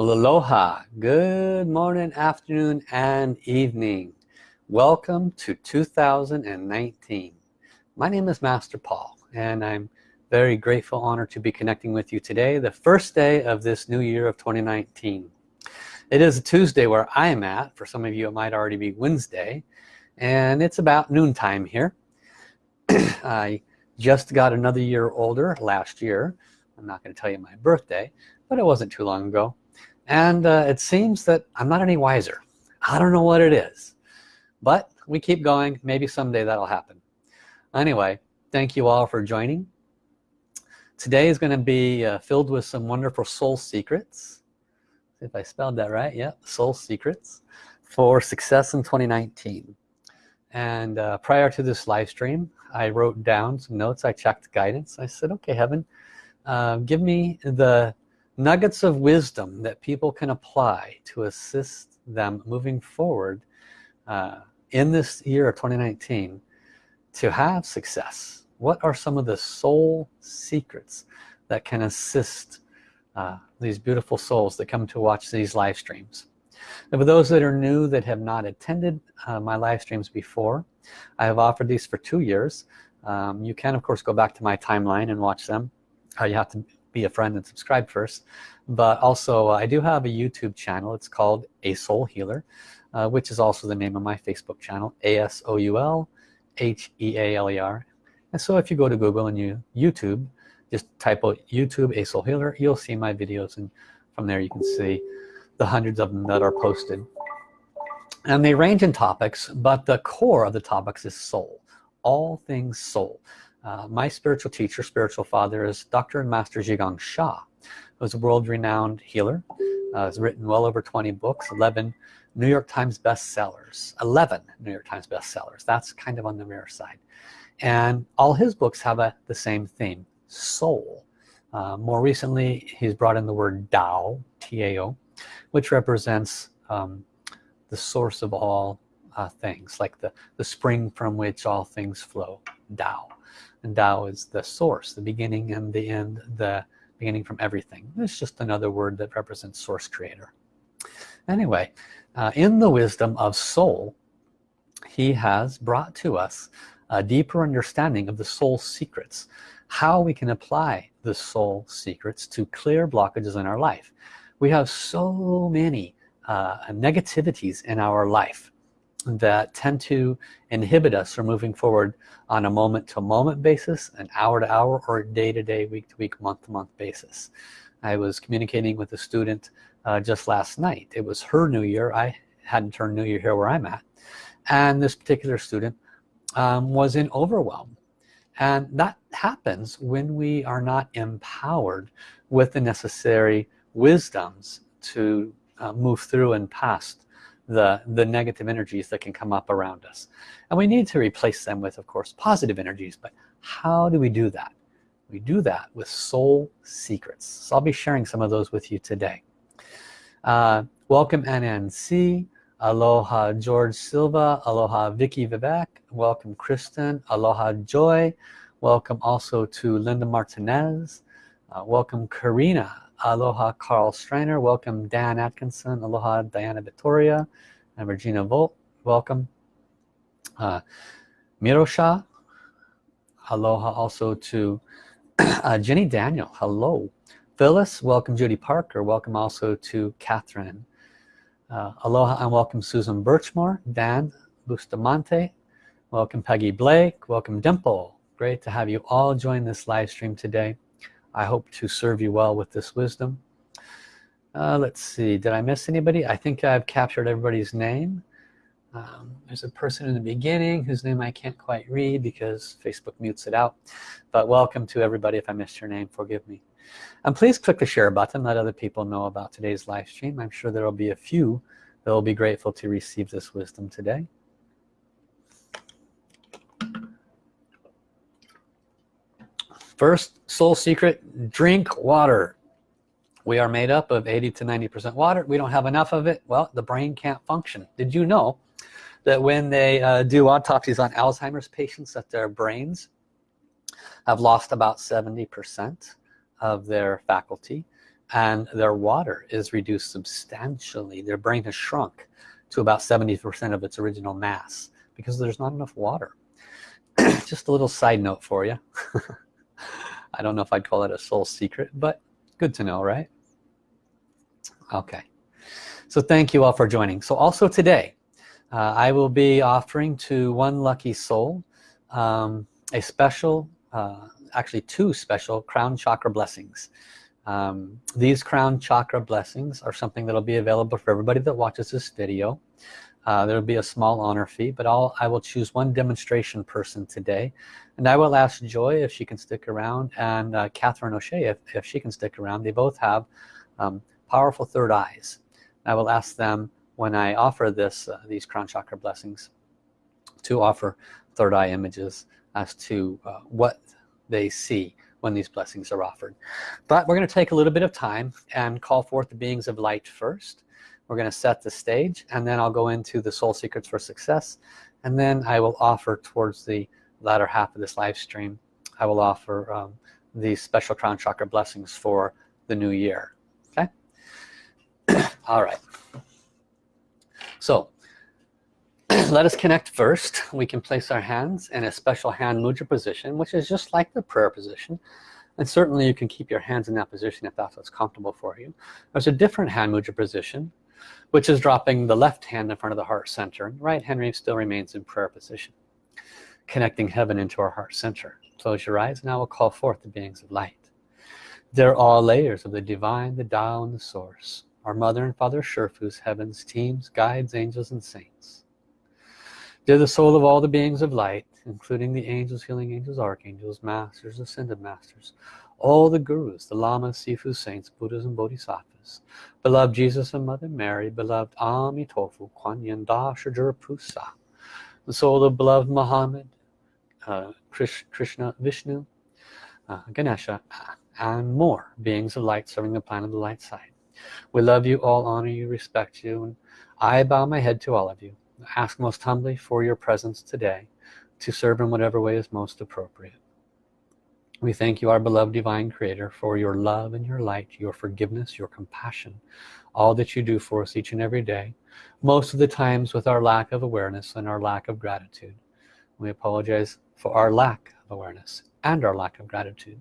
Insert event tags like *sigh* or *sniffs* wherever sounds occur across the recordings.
Aloha, good morning, afternoon, and evening. Welcome to 2019. My name is Master Paul, and I'm very grateful, honored to be connecting with you today, the first day of this new year of 2019. It is a Tuesday where I am at. For some of you, it might already be Wednesday, and it's about noontime here. *clears throat* I just got another year older last year. I'm not going to tell you my birthday, but it wasn't too long ago and uh, it seems that I'm not any wiser. I don't know what it is but we keep going. Maybe someday that'll happen. Anyway thank you all for joining. Today is going to be uh, filled with some wonderful soul secrets. If I spelled that right yeah soul secrets for success in 2019 and uh, prior to this live stream I wrote down some notes. I checked guidance. I said okay heaven uh, give me the nuggets of wisdom that people can apply to assist them moving forward uh, in this year of 2019 to have success. What are some of the soul secrets that can assist uh, these beautiful souls that come to watch these live streams? And for those that are new that have not attended uh, my live streams before I have offered these for two years. Um, you can of course go back to my timeline and watch them. Uh, you have to be a friend and subscribe first. But also uh, I do have a YouTube channel. It's called a soul healer uh, which is also the name of my Facebook channel a-s-o-u-l h-e-a-l-e-r and so if you go to Google and you YouTube just type out YouTube a soul healer you'll see my videos and from there you can see the hundreds of them that are posted. And they range in topics but the core of the topics is soul all things soul uh, my spiritual teacher, spiritual father is Dr. and Master Zhi Gang Sha, who's a world-renowned healer. Uh, has written well over 20 books, 11 New York Times bestsellers, 11 New York Times bestsellers. That's kind of on the rare side. And all his books have a, the same theme, soul. Uh, more recently, he's brought in the word Tao, T-A-O, which represents um, the source of all uh, things, like the, the spring from which all things flow, Tao and Tao is the source the beginning and the end the beginning from everything. It's just another word that represents source creator. Anyway uh, in the wisdom of soul he has brought to us a deeper understanding of the soul secrets how we can apply the soul secrets to clear blockages in our life. We have so many uh, negativities in our life that tend to inhibit us from moving forward on a moment-to-moment basis an hour-to-hour -hour, or day-to-day week-to-week month-to-month basis. I was communicating with a student uh, just last night. It was her new year. I hadn't turned new year here where I'm at. And this particular student um, was in overwhelm. And that happens when we are not empowered with the necessary wisdoms to uh, move through and past the the negative energies that can come up around us. And we need to replace them with of course positive energies but how do we do that? We do that with soul secrets. So I'll be sharing some of those with you today. Uh, welcome NNC aloha George Silva. Aloha Vicky Vivek. Welcome Kristen. Aloha Joy. Welcome also to Linda Martinez. Uh, welcome Karina Aloha Carl Streiner, welcome Dan Atkinson, Aloha Diana Vittoria, and Regina Volt, welcome. Uh, Mirosha, Aloha also to *clears throat* uh, Jenny Daniel, hello. Phyllis, welcome Judy Parker, welcome also to Catherine. Uh, aloha and welcome Susan Birchmore, Dan Bustamante, welcome Peggy Blake, welcome Dimple. Great to have you all join this live stream today. I hope to serve you well with this wisdom. Uh, let's see did I miss anybody? I think I've captured everybody's name. Um, there's a person in the beginning whose name I can't quite read because Facebook mutes it out but welcome to everybody if I missed your name forgive me. And please click the share button let other people know about today's live stream. I'm sure there will be a few that will be grateful to receive this wisdom today First soul secret, drink water. We are made up of 80 to 90% water. We don't have enough of it. Well, the brain can't function. Did you know that when they uh, do autopsies on Alzheimer's patients that their brains have lost about 70% of their faculty and their water is reduced substantially their brain has shrunk to about 70% of its original mass because there's not enough water *clears throat* just a little side note for you *laughs* *laughs* I don't know if I'd call it a soul secret but good to know right? Okay. So thank you all for joining. So also today uh, I will be offering to one lucky soul um, a special uh, actually two special crown chakra blessings. Um, these crown chakra blessings are something that'll be available for everybody that watches this video uh, there'll be a small honor fee but I'll I will choose one demonstration person today. And I will ask Joy if she can stick around and uh, Catherine O'Shea if, if she can stick around. They both have um, powerful third eyes. I will ask them when I offer this uh, these crown chakra blessings to offer third eye images as to uh, what they see when these blessings are offered. But we're going to take a little bit of time and call forth the beings of light first we're going to set the stage and then I'll go into the soul secrets for success and then I will offer towards the latter half of this live stream I will offer um, these special crown chakra blessings for the new year okay? *clears throat* All right. So *clears throat* let us connect first. We can place our hands in a special hand mudra position which is just like the prayer position and certainly you can keep your hands in that position if that's what's comfortable for you. There's a different hand mudra position which is dropping the left hand in front of the heart center. And right hand still remains in prayer position connecting heaven into our heart center. Close your eyes and I will call forth the beings of light. They're all layers of the divine the Tao and the source our mother and father Sherfus heavens teams guides angels and saints. They're the soul of all the beings of light including the angels healing angels archangels masters ascended masters all the gurus the lamas sifu saints buddhas and bodhisattvas. Beloved jesus and mother mary beloved amitofu kuan yin da pusa the soul of beloved muhammad uh, krishna vishnu uh, ganesha and more beings of light serving the planet of the light side. We love you all honor you respect you and i bow my head to all of you. I ask most humbly for your presence today to serve in whatever way is most appropriate we thank you our beloved divine creator for your love and your light your forgiveness your compassion all that you do for us each and every day most of the times with our lack of awareness and our lack of gratitude. We apologize for our lack of awareness and our lack of gratitude.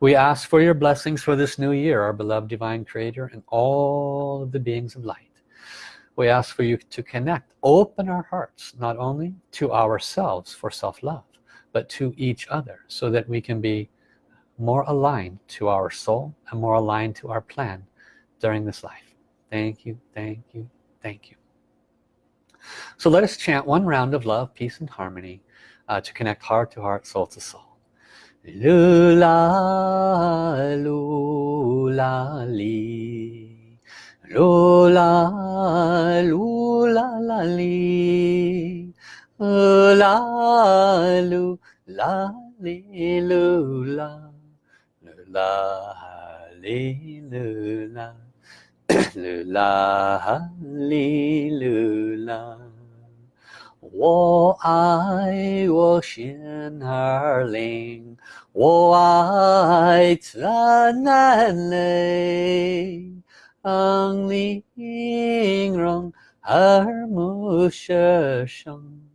We ask for your blessings for this new year our beloved divine creator and all of the beings of light. We ask for you to connect open our hearts not only to ourselves for self-love but to each other so that we can be more aligned to our soul and more aligned to our plan during this life. Thank you thank you thank you. So let us chant one round of love peace and harmony uh, to connect heart to heart soul to soul. Lula lula li. Lula lula la li 啦噜啦哩噜啦，噜啦哈哩噜啦，噜啦哈哩噜啦。我爱我心儿灵，我爱灿烂泪，令人耳目舌生。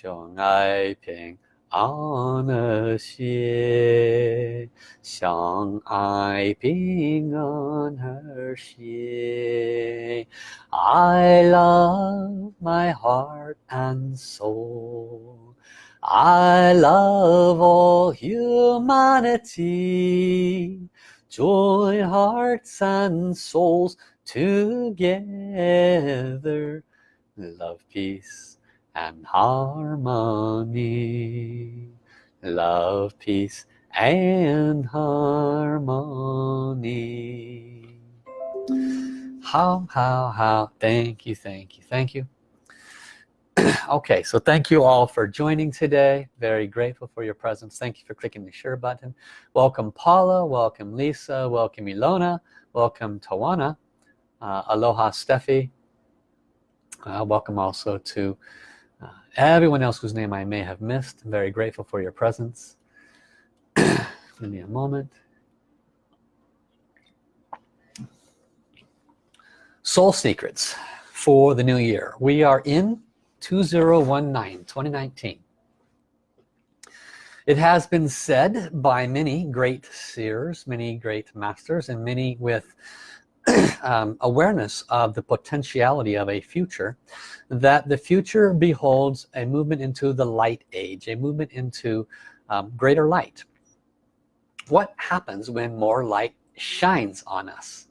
相爱平安和谐，相爱平安和谐。I love my heart and soul. I love all humanity. Join hearts and souls together. Love, peace and harmony. Love peace and harmony. How how how thank you thank you thank you. *clears throat* Okay so thank you all for joining today. Very grateful for your presence. Thank you for clicking the share button. Welcome Paula welcome Lisa welcome Ilona welcome Tawana uh, aloha Steffi. Uh, welcome also to everyone else whose name I may have missed I'm very grateful for your presence. *clears throat* Give me a moment. Soul secrets for the new year. We are in 2019 2019 it has been said by many great seers many great masters and many with *clears throat* um, awareness of the potentiality of a future that the future beholds a movement into the light age a movement into um, greater light. What happens when more light shines on us?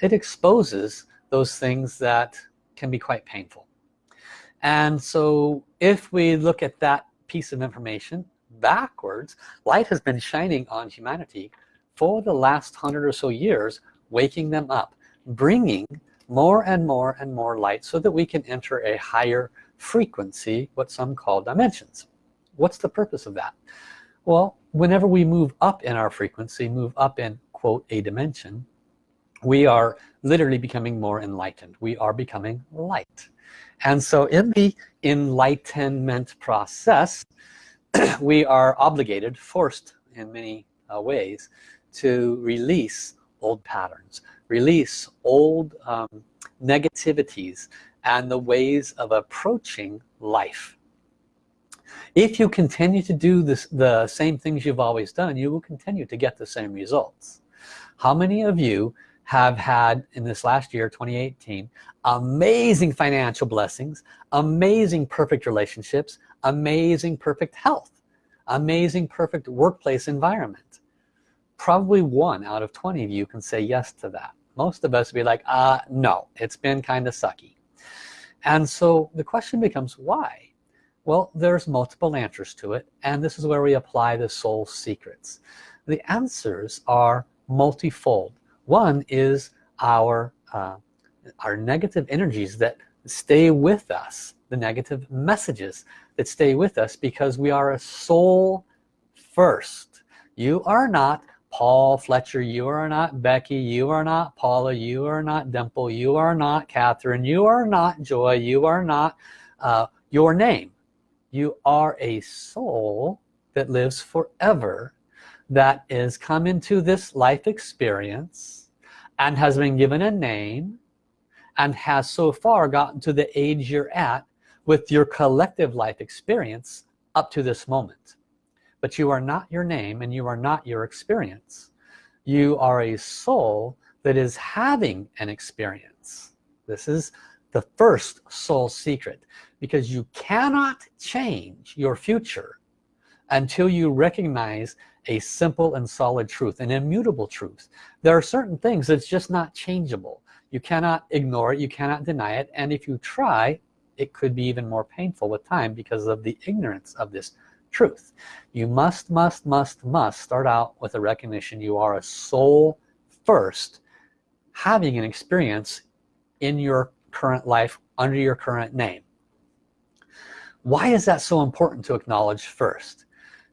It exposes those things that can be quite painful. And so if we look at that piece of information backwards light has been shining on humanity for the last hundred or so years waking them up bringing more and more and more light so that we can enter a higher frequency what some call dimensions. What's the purpose of that? Well whenever we move up in our frequency move up in quote a dimension we are literally becoming more enlightened. We are becoming light. And so in the enlightenment process *clears throat* we are obligated forced in many uh, ways to release old patterns release old um, negativities and the ways of approaching life. If you continue to do this the same things you've always done you will continue to get the same results. How many of you have had in this last year 2018 amazing financial blessings amazing perfect relationships amazing perfect health amazing perfect workplace environment probably one out of 20 of you can say yes to that. Most of us would be like uh no it's been kind of sucky. And so the question becomes why? Well there's multiple answers to it and this is where we apply the soul secrets. The answers are multifold. One is our uh, our negative energies that stay with us the negative messages that stay with us because we are a soul first. You are not Paul Fletcher you are not Becky you are not Paula you are not Dimple you are not Catherine you are not Joy you are not uh, your name. You are a soul that lives forever that is come into this life experience and has been given a name and has so far gotten to the age you're at with your collective life experience up to this moment but you are not your name and you are not your experience. You are a soul that is having an experience. This is the first soul secret because you cannot change your future until you recognize a simple and solid truth an immutable truth. There are certain things that's just not changeable. You cannot ignore it you cannot deny it and if you try it could be even more painful with time because of the ignorance of this truth. You must must must must start out with a recognition you are a soul first having an experience in your current life under your current name. Why is that so important to acknowledge first?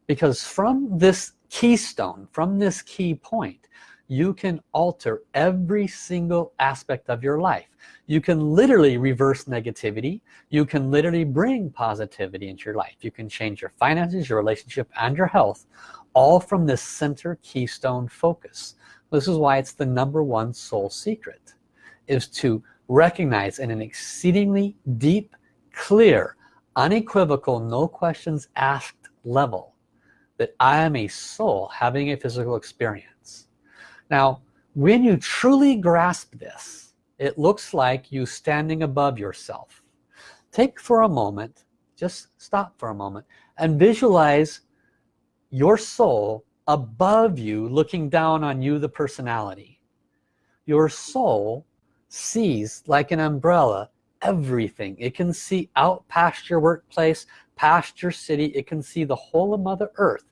Because from this keystone from this key point you can alter every single aspect of your life you can literally reverse negativity. You can literally bring positivity into your life. You can change your finances your relationship and your health all from this center keystone focus. This is why it's the number one soul secret is to recognize in an exceedingly deep clear unequivocal no questions asked level that I am a soul having a physical experience. Now when you truly grasp this it looks like you standing above yourself. Take for a moment just stop for a moment and visualize your soul above you looking down on you the personality. Your soul sees like an umbrella everything. It can see out past your workplace past your city. It can see the whole of mother earth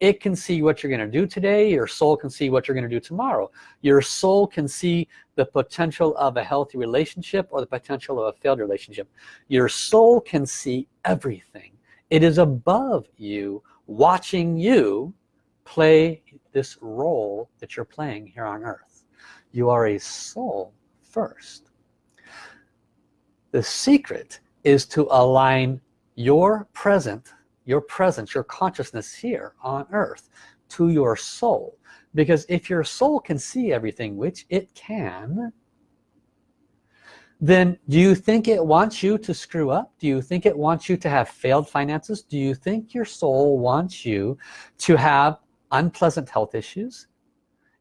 it can see what you're going to do today. Your soul can see what you're going to do tomorrow. Your soul can see the potential of a healthy relationship or the potential of a failed relationship. Your soul can see everything. It is above you watching you play this role that you're playing here on earth. You are a soul first. The secret is to align your present your presence your consciousness here on earth to your soul because if your soul can see everything which it can then do you think it wants you to screw up? Do you think it wants you to have failed finances? Do you think your soul wants you to have unpleasant health issues?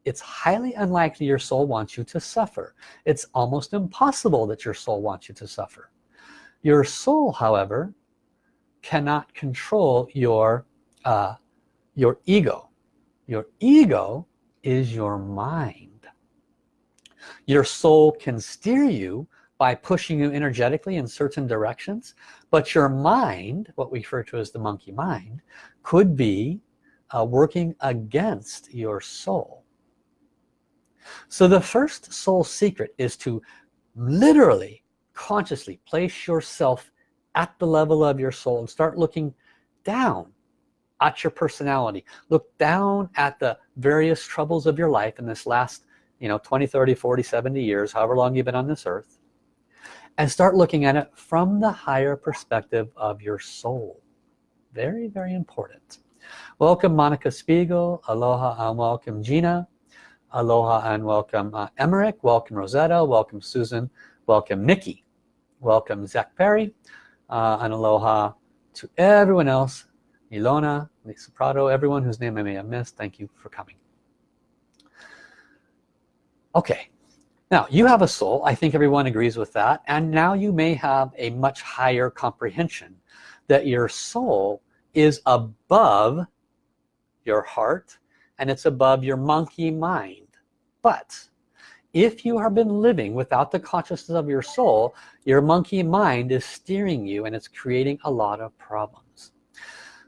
It's highly unlikely your soul wants you to suffer. It's almost impossible that your soul wants you to suffer. Your soul, however, cannot control your, uh, your ego. Your ego is your mind. Your soul can steer you by pushing you energetically in certain directions but your mind what we refer to as the monkey mind could be uh, working against your soul so the first soul secret is to literally consciously place yourself at the level of your soul and start looking down at your personality. Look down at the various troubles of your life in this last you know 20 30 40 70 years however long you've been on this earth and start looking at it from the higher perspective of your soul. Very very important. Welcome Monica Spiegel. Aloha and welcome Gina. Aloha and welcome uh, Emmerich. Welcome Rosetta. Welcome Susan. Welcome Nikki. Welcome Zach Perry uh, and aloha to everyone else. Ilona Lisa Prado everyone whose name I may have missed thank you for coming. Okay now you have a soul. I think everyone agrees with that. And now you may have a much higher comprehension that your soul is above your heart and it's above your monkey mind. But if you have been living without the consciousness of your soul your monkey mind is steering you and it's creating a lot of problems.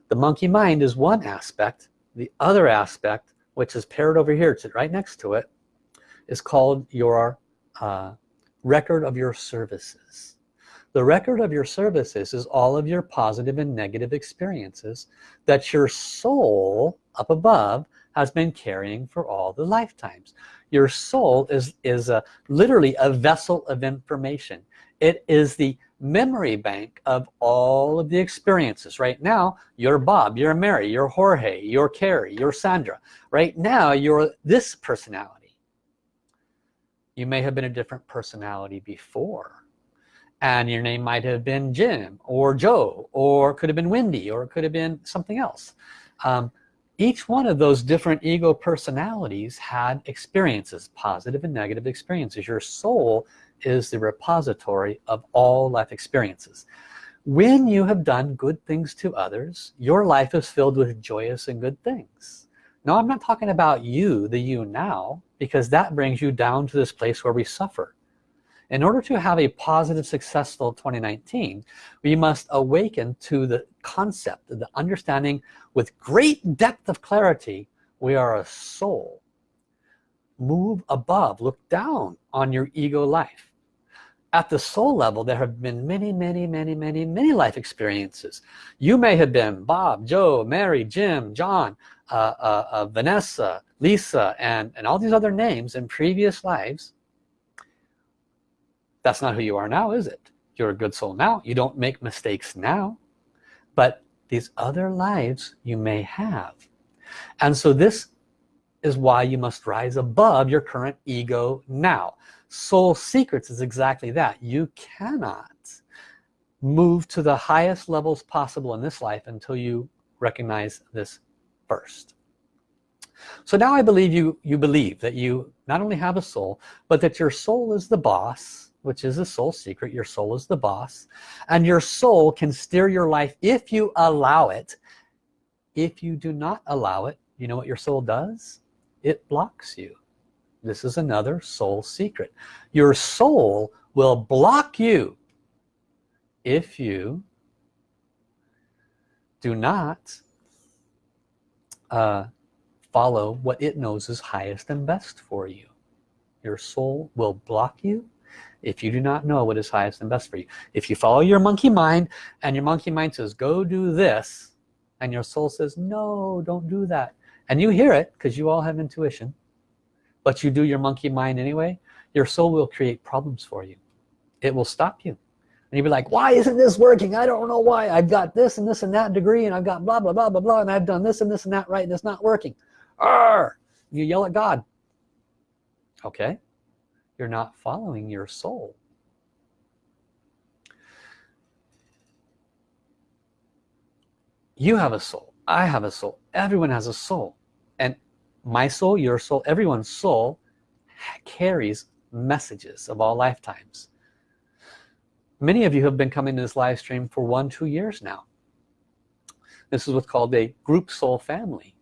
The monkey mind is one aspect. The other aspect which is paired over here it's right next to it is called your uh, record of your services. The record of your services is all of your positive and negative experiences that your soul up above has been carrying for all the lifetimes. Your soul is is a literally a vessel of information. It is the memory bank of all of the experiences. Right now you're Bob you're Mary you're Jorge you're Carrie you're Sandra. Right now you're this personality. You may have been a different personality before and your name might have been Jim or Joe or could have been Wendy or it could have been something else. Um, each one of those different ego personalities had experiences positive and negative experiences. Your soul is the repository of all life experiences. When you have done good things to others your life is filled with joyous and good things. Now I'm not talking about you the you now because that brings you down to this place where we suffer in order to have a positive successful 2019 we must awaken to the concept the understanding with great depth of clarity we are a soul. Move above look down on your ego life. At the soul level there have been many many many many many life experiences. You may have been Bob Joe Mary Jim John uh, uh, uh, Vanessa Lisa and and all these other names in previous lives that's not who you are now is it? You're a good soul now. You don't make mistakes now but these other lives you may have. And so this is why you must rise above your current ego now. Soul secrets is exactly that. You cannot move to the highest levels possible in this life until you recognize this first. So now I believe you you believe that you not only have a soul but that your soul is the boss which is a soul secret. Your soul is the boss. And your soul can steer your life if you allow it. If you do not allow it you know what your soul does? It blocks you. This is another soul secret. Your soul will block you if you do not uh, follow what it knows is highest and best for you. Your soul will block you if you do not know what is highest and best for you. If you follow your monkey mind and your monkey mind says go do this and your soul says no don't do that and you hear it because you all have intuition but you do your monkey mind anyway your soul will create problems for you. It will stop you. And you'll be like why isn't this working? I don't know why. I've got this and this and that degree and I've got blah blah blah blah blah and I've done this and this and that right and it's not working. Arr! you yell at God. Okay you're not following your soul. You have a soul. I have a soul. Everyone has a soul. And my soul your soul everyone's soul carries messages of all lifetimes. Many of you have been coming to this live stream for one two years now. This is what's called a group soul family.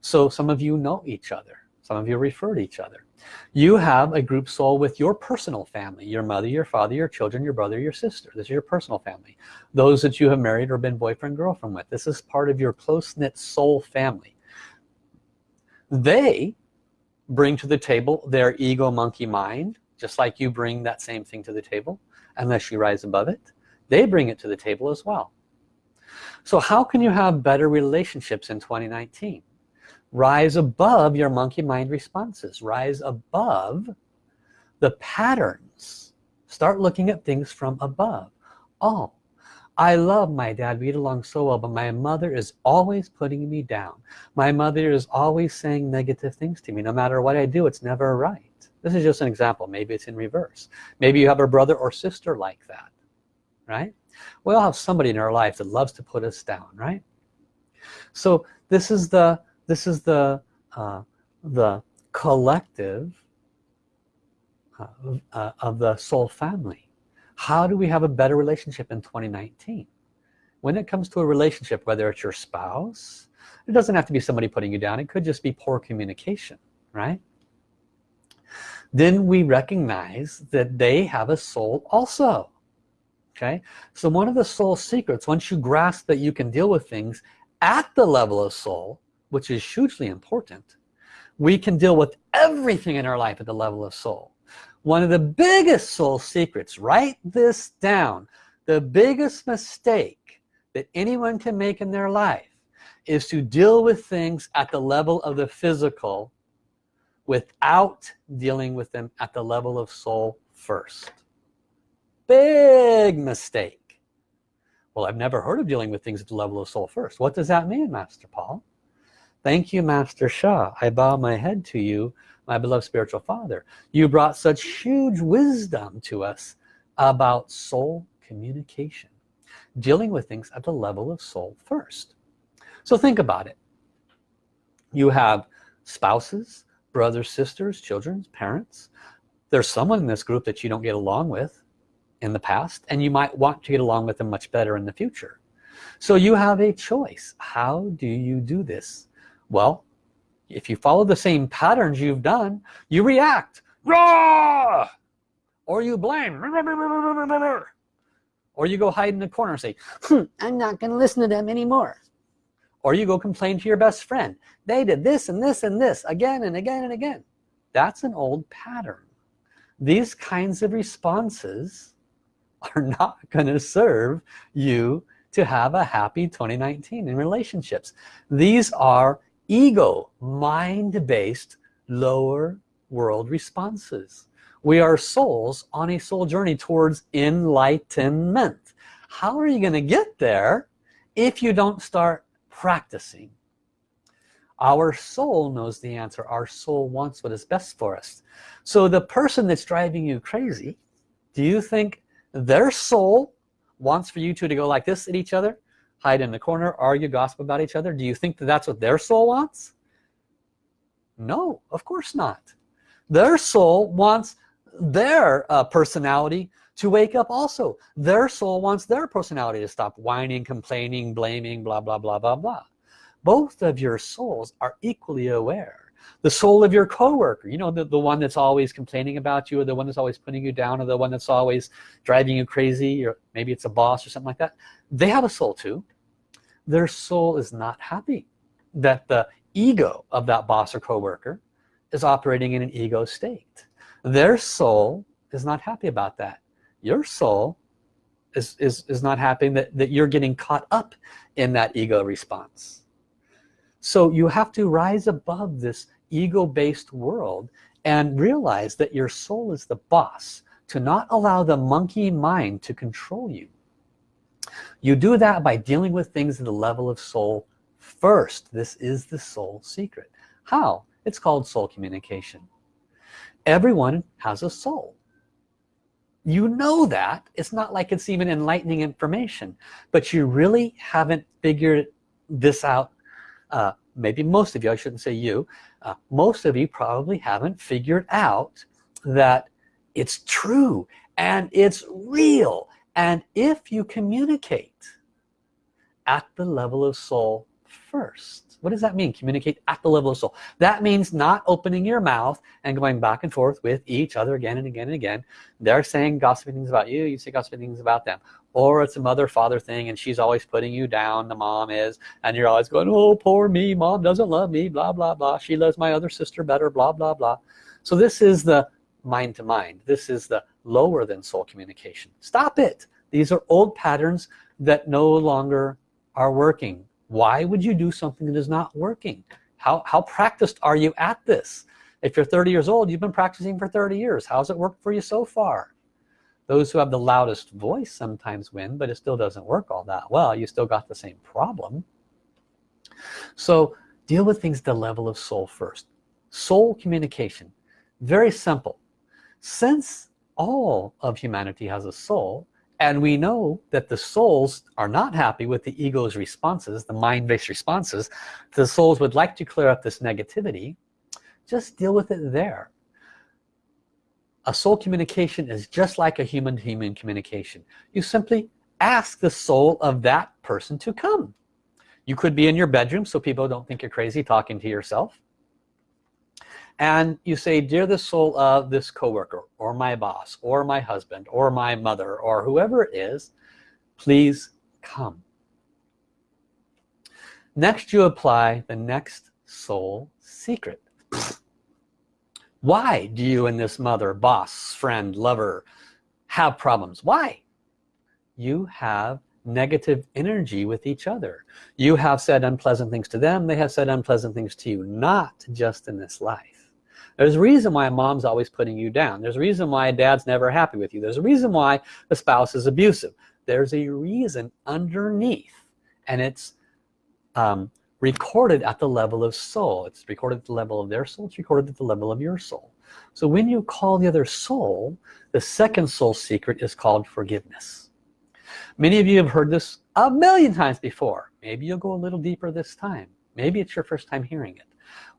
So some of you know each other. Some of you refer to each other you have a group soul with your personal family your mother your father your children your brother your sister. This is your personal family. Those that you have married or been boyfriend girlfriend with. This is part of your close-knit soul family. They bring to the table their ego monkey mind just like you bring that same thing to the table unless you rise above it. They bring it to the table as well. So how can you have better relationships in 2019 rise above your monkey mind responses rise above the patterns. Start looking at things from above. Oh I love my dad. We get along so well but my mother is always putting me down. My mother is always saying negative things to me. No matter what I do it's never right. This is just an example. Maybe it's in reverse. Maybe you have a brother or sister like that right? We all have somebody in our life that loves to put us down right? So this is the this is the uh, the collective uh, uh, of the soul family. How do we have a better relationship in 2019 when it comes to a relationship whether it's your spouse it doesn't have to be somebody putting you down. It could just be poor communication right? Then we recognize that they have a soul also okay? So one of the soul secrets once you grasp that you can deal with things at the level of soul which is hugely important we can deal with everything in our life at the level of soul. One of the biggest soul secrets write this down the biggest mistake that anyone can make in their life is to deal with things at the level of the physical without dealing with them at the level of soul first. Big mistake. Well I've never heard of dealing with things at the level of soul first. What does that mean Master Paul Thank you, Master Sha. I bow my head to you, my beloved spiritual father. You brought such huge wisdom to us about soul communication, dealing with things at the level of soul first. So think about it. You have spouses, brothers, sisters, children, parents. There's someone in this group that you don't get along with in the past, and you might want to get along with them much better in the future. So you have a choice. How do you do this? Well if you follow the same patterns you've done you react. Or you blame. Or you go hide in the corner and say hmm, I'm not gonna listen to them anymore. Or you go complain to your best friend. They did this and this and this again and again and again. That's an old pattern. These kinds of responses are not going to serve you to have a happy 2019 in relationships. These are ego mind-based lower world responses. We are souls on a soul journey towards enlightenment. How are you going to get there if you don't start practicing? Our soul knows the answer. Our soul wants what is best for us. So the person that's driving you crazy do you think their soul wants for you two to go like this at each other hide in the corner, argue, gossip about each other? Do you think that that's what their soul wants? No, of course not. Their soul wants their uh, personality to wake up also. Their soul wants their personality to stop whining, complaining, blaming, blah, blah, blah, blah, blah. Both of your souls are equally aware. The soul of your coworker, you know, the, the one that's always complaining about you or the one that's always putting you down or the one that's always driving you crazy or maybe it's a boss or something like that they have a soul too. Their soul is not happy that the ego of that boss or coworker is operating in an ego state. Their soul is not happy about that. Your soul is, is, is not happy that, that you're getting caught up in that ego response. So you have to rise above this ego-based world and realize that your soul is the boss to not allow the monkey mind to control you you do that by dealing with things at the level of soul first. This is the soul secret. How? It's called soul communication. Everyone has a soul. You know that. It's not like it's even enlightening information but you really haven't figured this out. Uh, maybe most of you I shouldn't say you uh, most of you probably haven't figured out that it's true and it's real and if you communicate at the level of soul first what does that mean? Communicate at the level of soul. That means not opening your mouth and going back and forth with each other again and again and again. They're saying gossiping things about you you say gossiping things about them. Or it's a mother father thing and she's always putting you down the mom is and you're always going oh poor me mom doesn't love me blah blah blah. She loves my other sister better blah blah blah. So this is the mind to mind. This is the lower than soul communication. Stop it. These are old patterns that no longer are working. Why would you do something that is not working? How, how practiced are you at this? If you're 30 years old you've been practicing for 30 years. How's it worked for you so far? Those who have the loudest voice sometimes win but it still doesn't work all that well. You still got the same problem. So deal with things the level of soul first. Soul communication. Very simple since all of humanity has a soul and we know that the souls are not happy with the ego's responses the mind-based responses the souls would like to clear up this negativity just deal with it there. A soul communication is just like a human to human communication. You simply ask the soul of that person to come. You could be in your bedroom so people don't think you're crazy talking to yourself and you say dear the soul of this coworker or my boss or my husband or my mother or whoever it is please come. Next you apply the next soul secret. *sniffs* Why do you and this mother boss friend lover have problems? Why? You have negative energy with each other. You have said unpleasant things to them. They have said unpleasant things to you. Not just in this life there's a reason why a mom's always putting you down. There's a reason why a dad's never happy with you. There's a reason why the spouse is abusive. There's a reason underneath and it's um, recorded at the level of soul. It's recorded at the level of their soul. It's recorded at the level of your soul. So when you call the other soul, the second soul secret is called forgiveness. Many of you have heard this a million times before. Maybe you'll go a little deeper this time. Maybe it's your first time hearing it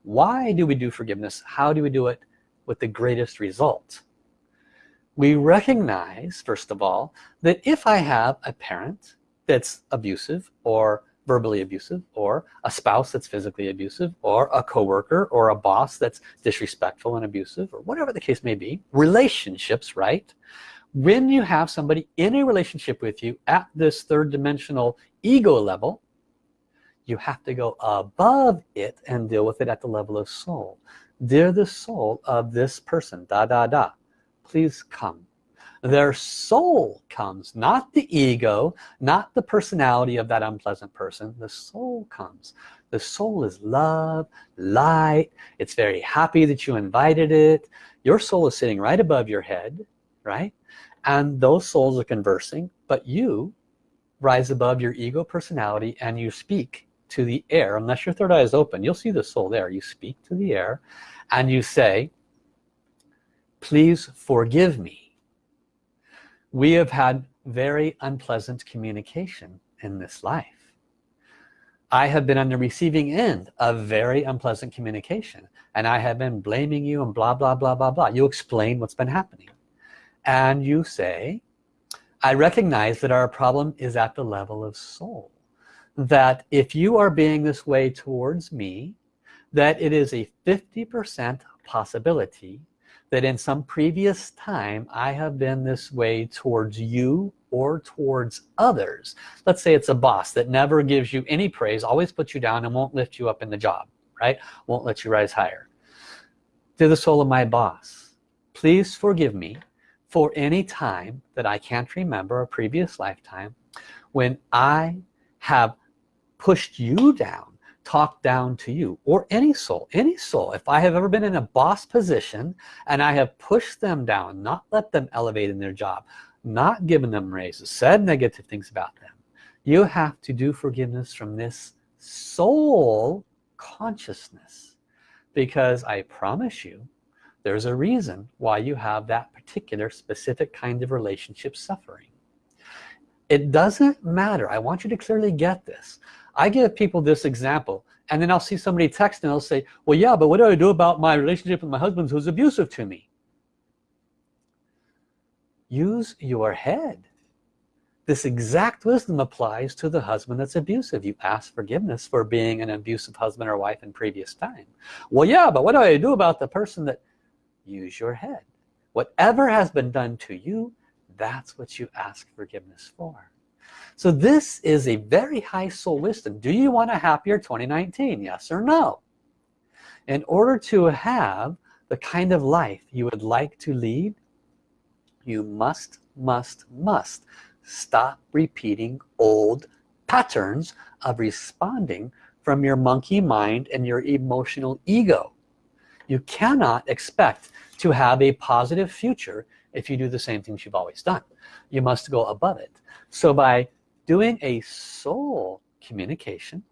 why do we do forgiveness? How do we do it with the greatest result? We recognize first of all that if I have a parent that's abusive or verbally abusive or a spouse that's physically abusive or a coworker or a boss that's disrespectful and abusive or whatever the case may be relationships right? When you have somebody in a relationship with you at this third dimensional ego level you have to go above it and deal with it at the level of soul. They're the soul of this person da da da. Please come. Their soul comes not the ego not the personality of that unpleasant person. The soul comes. The soul is love light. It's very happy that you invited it. Your soul is sitting right above your head right? And those souls are conversing but you rise above your ego personality and you speak to the air unless your third eye is open you'll see the soul there. You speak to the air and you say please forgive me. We have had very unpleasant communication in this life. I have been on the receiving end of very unpleasant communication and I have been blaming you and blah blah blah blah blah. You explain what's been happening and you say I recognize that our problem is at the level of soul that if you are being this way towards me that it is a 50% possibility that in some previous time I have been this way towards you or towards others. Let's say it's a boss that never gives you any praise always puts you down and won't lift you up in the job right? Won't let you rise higher. To the soul of my boss please forgive me for any time that I can't remember a previous lifetime when I have pushed you down talked down to you or any soul any soul. If I have ever been in a boss position and I have pushed them down not let them elevate in their job not given them raises said negative things about them you have to do forgiveness from this soul consciousness. Because I promise you there's a reason why you have that particular specific kind of relationship suffering. It doesn't matter. I want you to clearly get this I give people this example and then I'll see somebody text and they'll say well yeah but what do I do about my relationship with my husband who's abusive to me? Use your head. This exact wisdom applies to the husband that's abusive. You ask forgiveness for being an abusive husband or wife in previous time. Well yeah but what do I do about the person that use your head. Whatever has been done to you that's what you ask forgiveness for so this is a very high soul wisdom. Do you want a happier 2019 yes or no? In order to have the kind of life you would like to lead you must must must stop repeating old patterns of responding from your monkey mind and your emotional ego. You cannot expect to have a positive future if you do the same things you've always done. You must go above it. So by doing a soul communication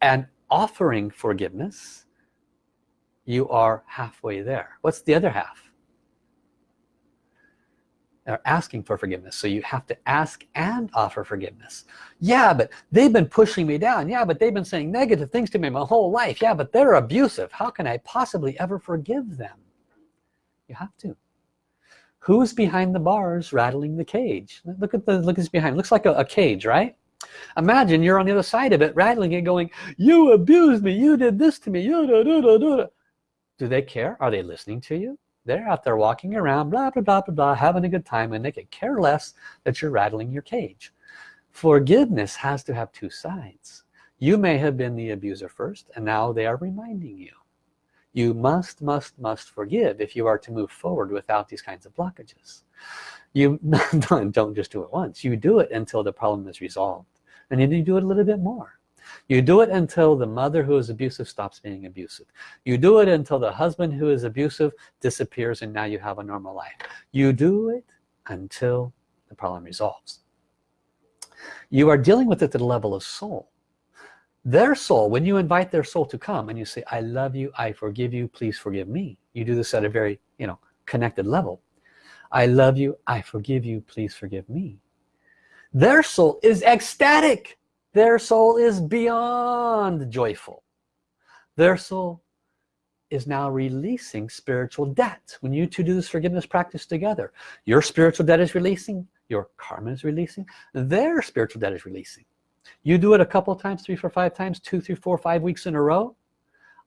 and offering forgiveness you are halfway there. What's the other half? They're asking for forgiveness so you have to ask and offer forgiveness. Yeah but they've been pushing me down. Yeah but they've been saying negative things to me my whole life. Yeah but they're abusive. How can I possibly ever forgive them? You have to who's behind the bars rattling the cage? Look at the look at behind. Looks like a, a cage right? Imagine you're on the other side of it rattling it going you abused me. You did this to me. You do, do, do, do. do they care? Are they listening to you? They're out there walking around blah blah blah blah blah having a good time and they could care less that you're rattling your cage. Forgiveness has to have two sides. You may have been the abuser first and now they are reminding you you must must must forgive if you are to move forward without these kinds of blockages. You *laughs* don't just do it once. You do it until the problem is resolved and then you do it a little bit more. You do it until the mother who is abusive stops being abusive. You do it until the husband who is abusive disappears and now you have a normal life. You do it until the problem resolves. You are dealing with it at the level of soul their soul when you invite their soul to come and you say I love you I forgive you please forgive me you do this at a very you know connected level. I love you I forgive you please forgive me. Their soul is ecstatic. Their soul is beyond joyful. Their soul is now releasing spiritual debt. When you two do this forgiveness practice together your spiritual debt is releasing your karma is releasing their spiritual debt is releasing you do it a couple times three four five times two three four five weeks in a row.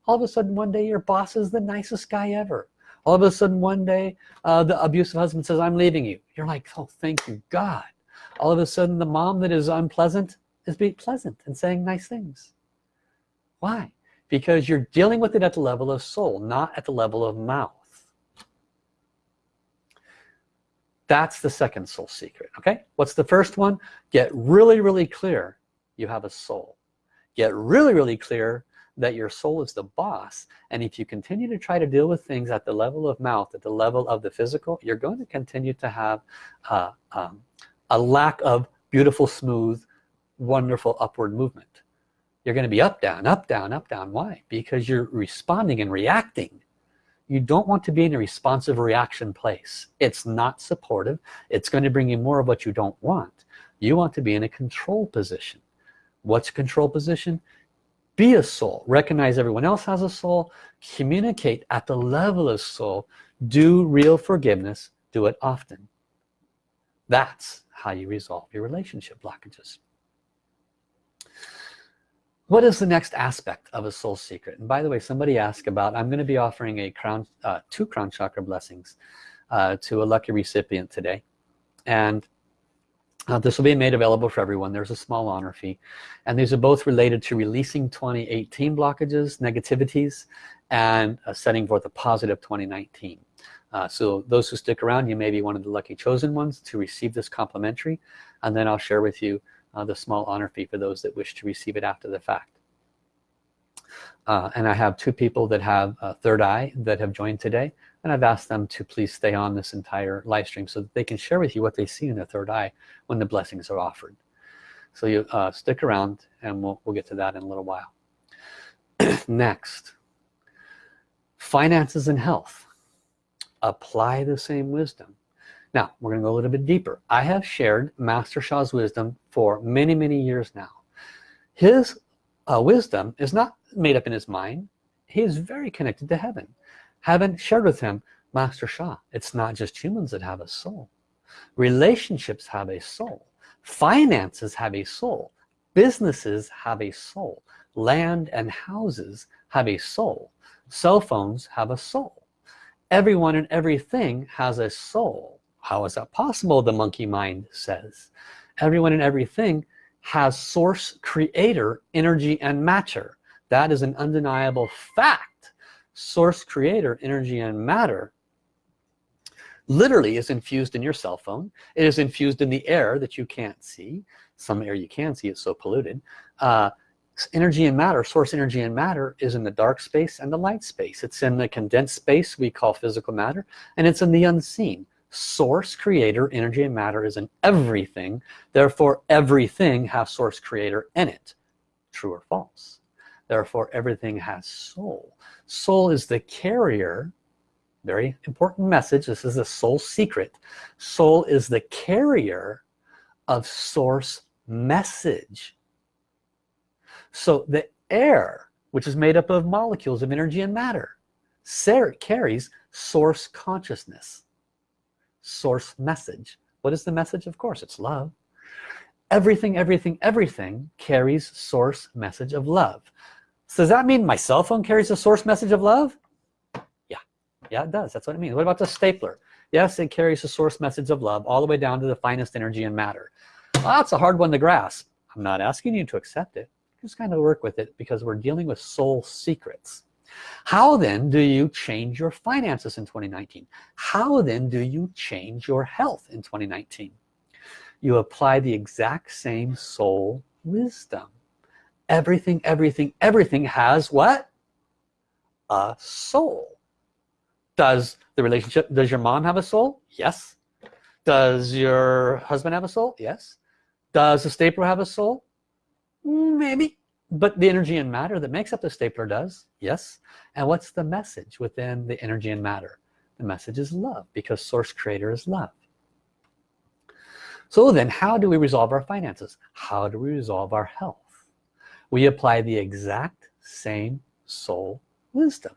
All of a sudden one day your boss is the nicest guy ever. All of a sudden one day uh, the abusive husband says I'm leaving you. You're like oh thank you God. All of a sudden the mom that is unpleasant is being pleasant and saying nice things. Why? Because you're dealing with it at the level of soul not at the level of mouth. That's the second soul secret okay? What's the first one? Get really really clear you have a soul. Get really really clear that your soul is the boss and if you continue to try to deal with things at the level of mouth at the level of the physical you're going to continue to have uh, um, a lack of beautiful smooth wonderful upward movement. You're going to be up down up down up down. Why? Because you're responding and reacting. You don't want to be in a responsive reaction place. It's not supportive. It's going to bring you more of what you don't want. You want to be in a control position what's control position? Be a soul. Recognize everyone else has a soul. Communicate at the level of soul. Do real forgiveness. Do it often. That's how you resolve your relationship blockages. What is the next aspect of a soul secret? And by the way somebody asked about I'm going to be offering a crown uh, two crown chakra blessings uh, to a lucky recipient today. And uh, this will be made available for everyone. There's a small honor fee. And these are both related to releasing 2018 blockages negativities and uh, setting forth a positive 2019 uh, so those who stick around you may be one of the lucky chosen ones to receive this complimentary. And then I'll share with you uh, the small honor fee for those that wish to receive it after the fact. Uh, and I have two people that have a third eye that have joined today and I've asked them to please stay on this entire live stream so that they can share with you what they see in their third eye when the blessings are offered. So you uh, stick around and we'll, we'll get to that in a little while. *clears throat* Next. Finances and health. Apply the same wisdom. Now we're gonna go a little bit deeper. I have shared Master Sha's wisdom for many many years now. His uh, wisdom is not made up in his mind. He is very connected to heaven heaven shared with him Master Sha it's not just humans that have a soul. Relationships have a soul. Finances have a soul. Businesses have a soul. Land and houses have a soul. Cell phones have a soul. Everyone and everything has a soul. How is that possible? The monkey mind says. Everyone and everything has source creator energy and matter. That is an undeniable fact source creator energy and matter literally is infused in your cell phone. It is infused in the air that you can't see. Some air you can see it's so polluted. Uh, energy and matter source energy and matter is in the dark space and the light space. It's in the condensed space we call physical matter and it's in the unseen. Source creator energy and matter is in everything. Therefore everything has source creator in it. True or false? Therefore everything has soul soul is the carrier. Very important message. This is a soul secret. Soul is the carrier of source message. So the air which is made up of molecules of energy and matter carries source consciousness source message. What is the message? Of course it's love. Everything everything everything carries source message of love so does that mean my cell phone carries a source message of love? Yeah. Yeah it does. That's what it means. What about the stapler? Yes it carries a source message of love all the way down to the finest energy and matter. Well, that's a hard one to grasp. I'm not asking you to accept it. Just kind of work with it because we're dealing with soul secrets. How then do you change your finances in 2019 how then do you change your health in 2019 you apply the exact same soul wisdom everything everything everything has what? A soul. Does the relationship does your mom have a soul? Yes. Does your husband have a soul? Yes. Does the stapler have a soul? Maybe. But the energy and matter that makes up the stapler does. Yes. And what's the message within the energy and matter? The message is love because source creator is love. So then how do we resolve our finances? How do we resolve our health we apply the exact same soul wisdom.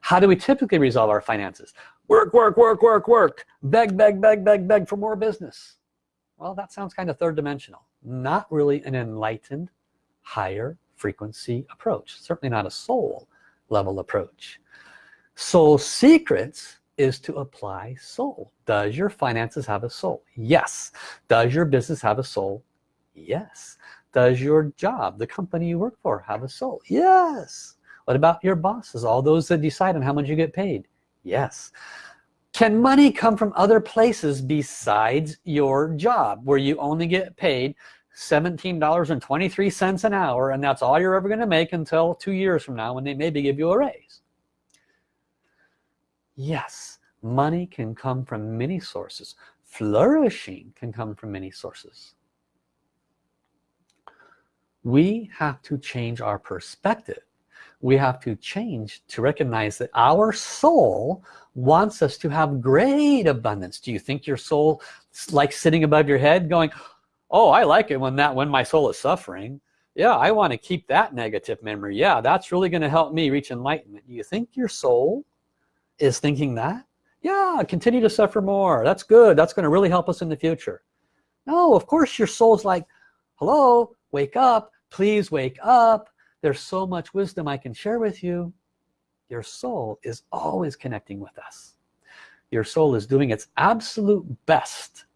How do we typically resolve our finances? Work work work work work. Beg beg beg beg beg for more business. Well that sounds kind of third dimensional not really an enlightened higher frequency approach. Certainly not a soul level approach. Soul secrets is to apply soul. Does your finances have a soul? Yes. Does your business have a soul? Yes does your job the company you work for have a soul? Yes. What about your bosses all those that decide on how much you get paid? Yes. Can money come from other places besides your job where you only get paid $17.23 an hour and that's all you're ever going to make until two years from now when they maybe give you a raise? Yes. Money can come from many sources. Flourishing can come from many sources we have to change our perspective. We have to change to recognize that our soul wants us to have great abundance. Do you think your soul like sitting above your head going oh I like it when that when my soul is suffering. Yeah I want to keep that negative memory. Yeah that's really going to help me reach enlightenment. You think your soul is thinking that? Yeah continue to suffer more. That's good. That's going to really help us in the future. No of course your soul's like hello wake up please wake up. There's so much wisdom I can share with you. Your soul is always connecting with us. Your soul is doing its absolute best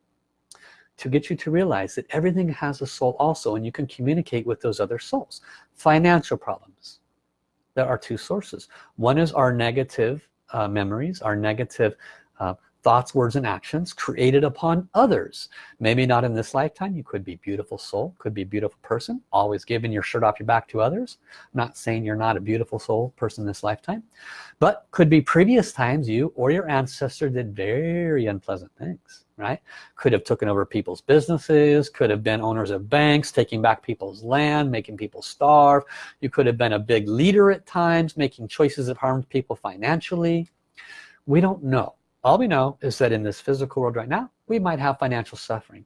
to get you to realize that everything has a soul also and you can communicate with those other souls. Financial problems. There are two sources. One is our negative uh, memories our negative uh, thoughts words and actions created upon others. Maybe not in this lifetime. You could be beautiful soul could be beautiful person always giving your shirt off your back to others. I'm not saying you're not a beautiful soul person this lifetime but could be previous times you or your ancestor did very unpleasant things right? Could have taken over people's businesses could have been owners of banks taking back people's land making people starve. You could have been a big leader at times making choices that harmed people financially. We don't know all we know is that in this physical world right now we might have financial suffering.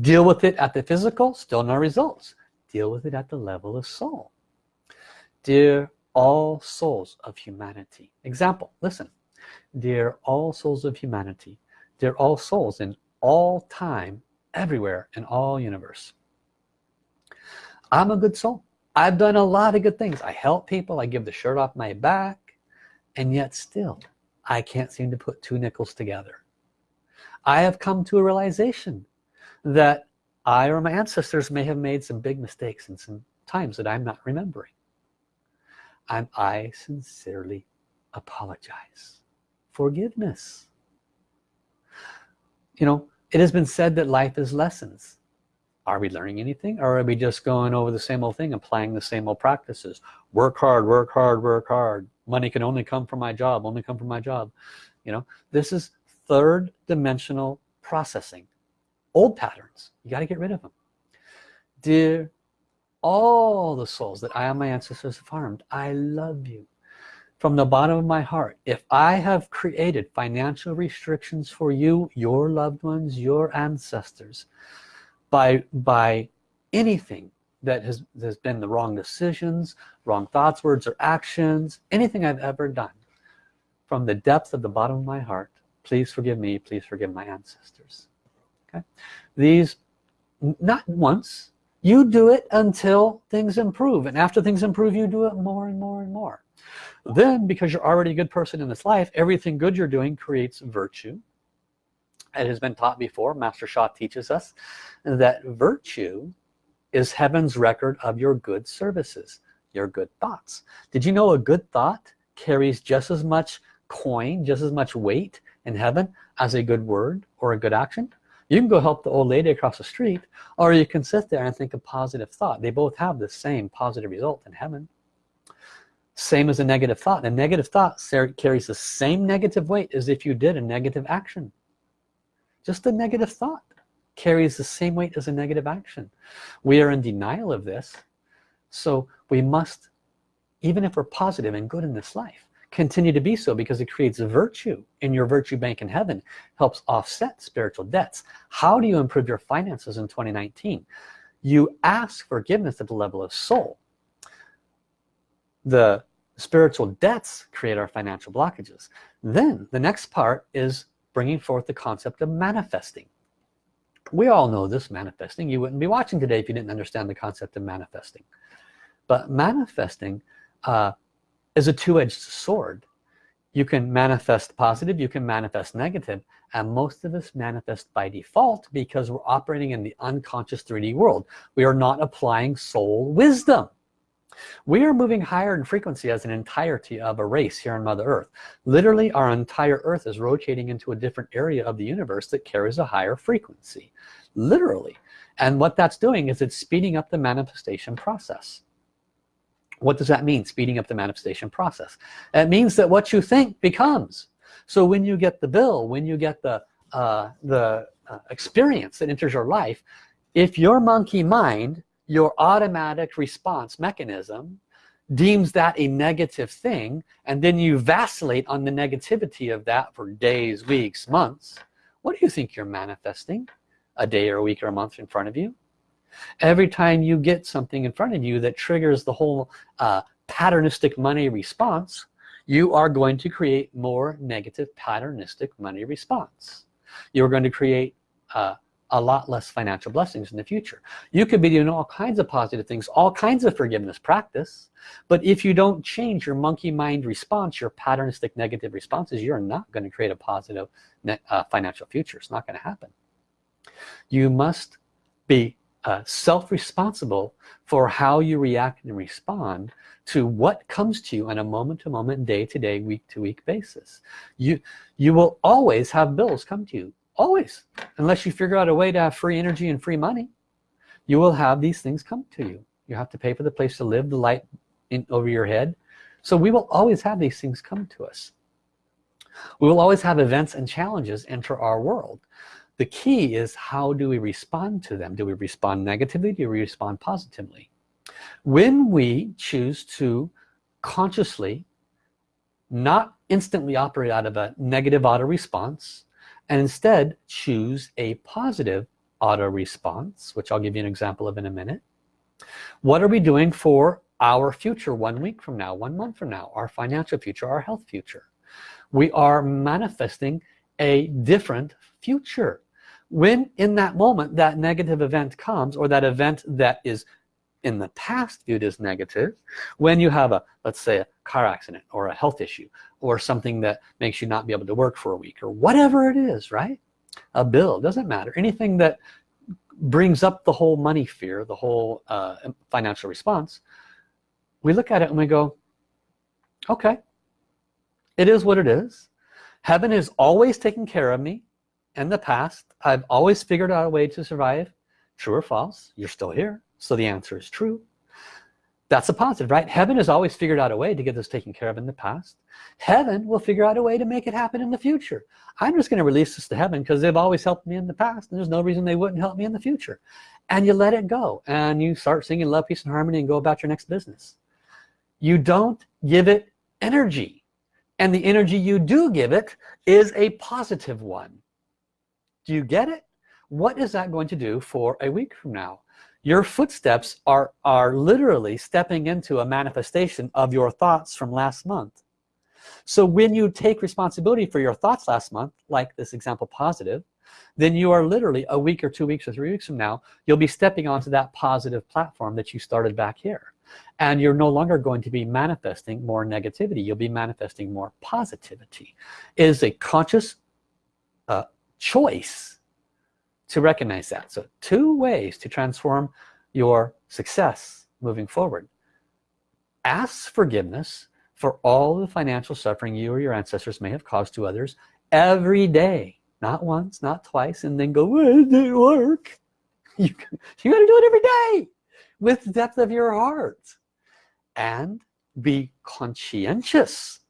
Deal with it at the physical still no results. Deal with it at the level of soul. Dear all souls of humanity. Example listen. Dear all souls of humanity. Dear all souls in all time everywhere in all universe. I'm a good soul. I've done a lot of good things. I help people. I give the shirt off my back. And yet still I can't seem to put two nickels together. I have come to a realization that I or my ancestors may have made some big mistakes in some times that I'm not remembering. And I sincerely apologize. Forgiveness. You know it has been said that life is lessons. Are we learning anything or are we just going over the same old thing applying the same old practices? Work hard work hard work hard money can only come from my job only come from my job you know? This is third dimensional processing. Old patterns you got to get rid of them. Dear all the souls that I and my ancestors have harmed I love you. From the bottom of my heart if I have created financial restrictions for you your loved ones your ancestors by by anything that has, has been the wrong decisions wrong thoughts words or actions anything I've ever done. From the depth of the bottom of my heart please forgive me please forgive my ancestors. Okay? These not once. You do it until things improve and after things improve you do it more and more and more. Then because you're already a good person in this life everything good you're doing creates virtue. It has been taught before Master Sha teaches us that virtue is heaven's record of your good services your good thoughts. Did you know a good thought carries just as much coin just as much weight in heaven as a good word or a good action? You can go help the old lady across the street or you can sit there and think a positive thought. They both have the same positive result in heaven. Same as a negative thought. A negative thought carries the same negative weight as if you did a negative action. Just a negative thought carries the same weight as a negative action. We are in denial of this so we must even if we're positive and good in this life continue to be so because it creates virtue in your virtue bank in heaven helps offset spiritual debts. How do you improve your finances in 2019 you ask forgiveness at the level of soul. The spiritual debts create our financial blockages. Then the next part is bringing forth the concept of manifesting we all know this manifesting. You wouldn't be watching today if you didn't understand the concept of manifesting. But manifesting uh, is a two-edged sword. You can manifest positive you can manifest negative and most of us manifest by default because we're operating in the unconscious 3d world. We are not applying soul wisdom we are moving higher in frequency as an entirety of a race here on Mother Earth. Literally our entire earth is rotating into a different area of the universe that carries a higher frequency. Literally. And what that's doing is it's speeding up the manifestation process. What does that mean speeding up the manifestation process? It means that what you think becomes. So when you get the bill when you get the uh, the uh, experience that enters your life if your monkey mind your automatic response mechanism deems that a negative thing and then you vacillate on the negativity of that for days weeks months. What do you think you're manifesting? A day or a week or a month in front of you? Every time you get something in front of you that triggers the whole uh, patternistic money response you are going to create more negative patternistic money response. You're going to create uh, a lot less financial blessings in the future. You could be doing all kinds of positive things all kinds of forgiveness practice but if you don't change your monkey mind response your patternistic negative responses you're not going to create a positive uh, financial future. It's not going to happen. You must be uh, self-responsible for how you react and respond to what comes to you on a moment-to-moment day-to-day week-to-week basis. You you will always have bills come to you always. Unless you figure out a way to have free energy and free money you will have these things come to you. You have to pay for the place to live the light in over your head. So we will always have these things come to us. We will always have events and challenges enter our world. The key is how do we respond to them? Do we respond negatively? Do we respond positively? When we choose to consciously not instantly operate out of a negative auto response and instead choose a positive auto response which I'll give you an example of in a minute. What are we doing for our future one week from now one month from now our financial future our health future? We are manifesting a different future. When in that moment that negative event comes or that event that is in the past viewed as negative when you have a let's say a car accident or a health issue or something that makes you not be able to work for a week or whatever it is right? A bill doesn't matter. Anything that brings up the whole money fear the whole uh, financial response we look at it and we go okay. It is what it is. Heaven is always taking care of me. In the past I've always figured out a way to survive. True or false? You're still here so the answer is true. That's a positive right? Heaven has always figured out a way to get this taken care of in the past. Heaven will figure out a way to make it happen in the future. I'm just gonna release this to heaven because they've always helped me in the past and there's no reason they wouldn't help me in the future. And you let it go and you start singing love peace and harmony and go about your next business. You don't give it energy and the energy you do give it is a positive one. Do you get it? What is that going to do for a week from now your footsteps are are literally stepping into a manifestation of your thoughts from last month. So when you take responsibility for your thoughts last month like this example positive then you are literally a week or two weeks or three weeks from now you'll be stepping onto that positive platform that you started back here. And you're no longer going to be manifesting more negativity. You'll be manifesting more positivity. It is a conscious uh, choice to recognize that. So two ways to transform your success moving forward. Ask forgiveness for all the financial suffering you or your ancestors may have caused to others every day. Not once not twice and then go well, it didn't work? *laughs* You, you got to do it every day with the depth of your heart. And be conscientious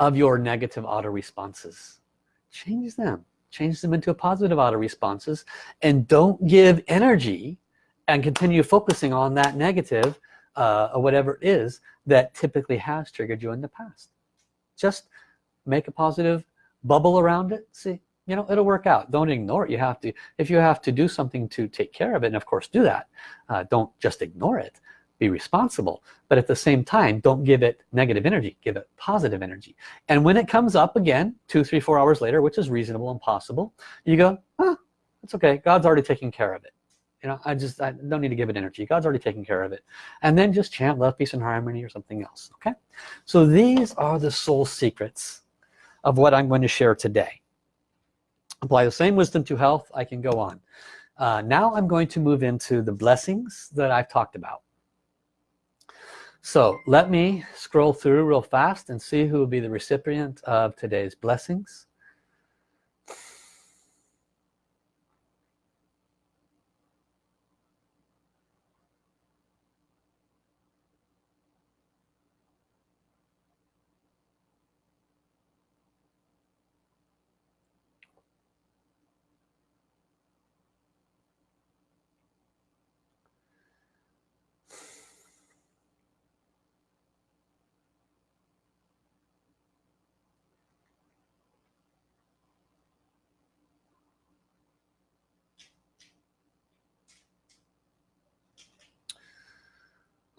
of your negative auto responses change them change them into a positive auto responses and don't give energy and continue focusing on that negative uh, or whatever it is that typically has triggered you in the past. Just make a positive bubble around it. See you know it'll work out. Don't ignore it. You have to if you have to do something to take care of it and of course do that uh, don't just ignore it be responsible but at the same time don't give it negative energy give it positive energy. And when it comes up again two three four hours later which is reasonable and possible you go oh, it's okay. God's already taking care of it. You know I just I don't need to give it energy. God's already taking care of it. And then just chant love peace and harmony or something else okay? So these are the soul secrets of what I'm going to share today. Apply the same wisdom to health I can go on. Uh, now I'm going to move into the blessings that I've talked about so let me scroll through real fast and see who will be the recipient of today's blessings.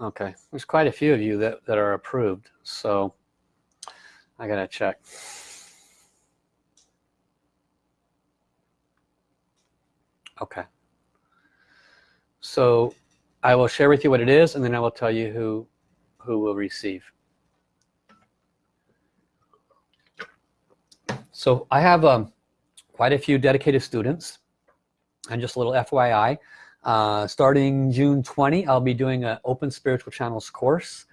Okay. There's quite a few of you that, that are approved so I gotta check. Okay. So I will share with you what it is and then I will tell you who who will receive. So I have um, quite a few dedicated students. And just a little FYI uh, starting June 20 I'll be doing an open spiritual channels course.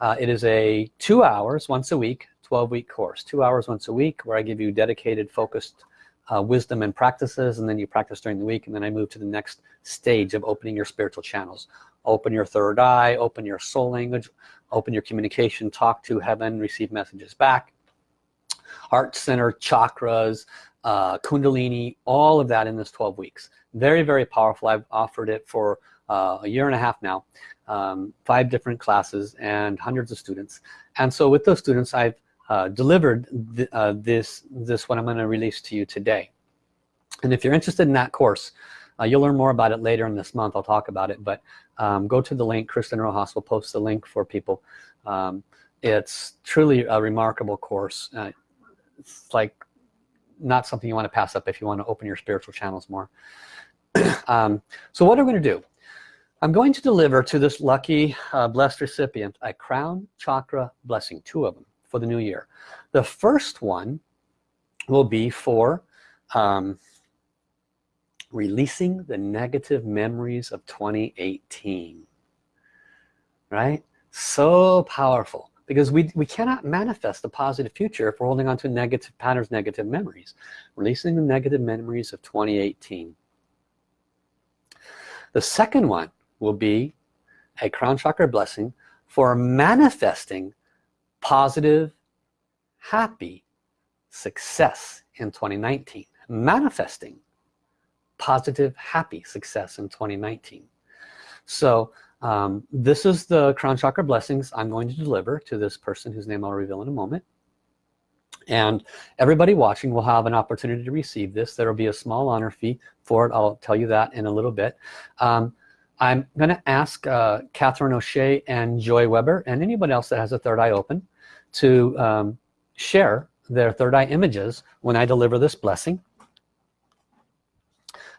Uh, it is a two hours once a week 12-week course. Two hours once a week where I give you dedicated focused uh, wisdom and practices and then you practice during the week and then I move to the next stage of opening your spiritual channels. Open your third eye open your soul language open your communication talk to heaven receive messages back. Heart center chakras uh, kundalini all of that in this 12 weeks. Very very powerful. I've offered it for uh, a year and a half now. Um, five different classes and hundreds of students. And so with those students I've uh, delivered th uh, this this what I'm going to release to you today. And if you're interested in that course uh, you'll learn more about it later in this month. I'll talk about it but um, go to the link. Kristen Rojas will post the link for people. Um, it's truly a remarkable course. Uh, it's like not something you want to pass up if you want to open your spiritual channels more. *clears throat* Um, so what are we going to do? I'm going to deliver to this lucky uh, blessed recipient a crown chakra blessing two of them for the new year. The first one will be for um, releasing the negative memories of 2018 right? So powerful because we, we cannot manifest a positive future if we're holding on to negative patterns negative memories releasing the negative memories of 2018 the second one will be a crown chakra blessing for manifesting positive happy success in 2019 manifesting positive happy success in 2019 so um, this is the crown chakra blessings I'm going to deliver to this person whose name I'll reveal in a moment. And everybody watching will have an opportunity to receive this. There will be a small honor fee for it. I'll tell you that in a little bit. Um, I'm gonna ask uh, Catherine O'Shea and Joy Weber and anybody else that has a third eye open to um, share their third eye images when I deliver this blessing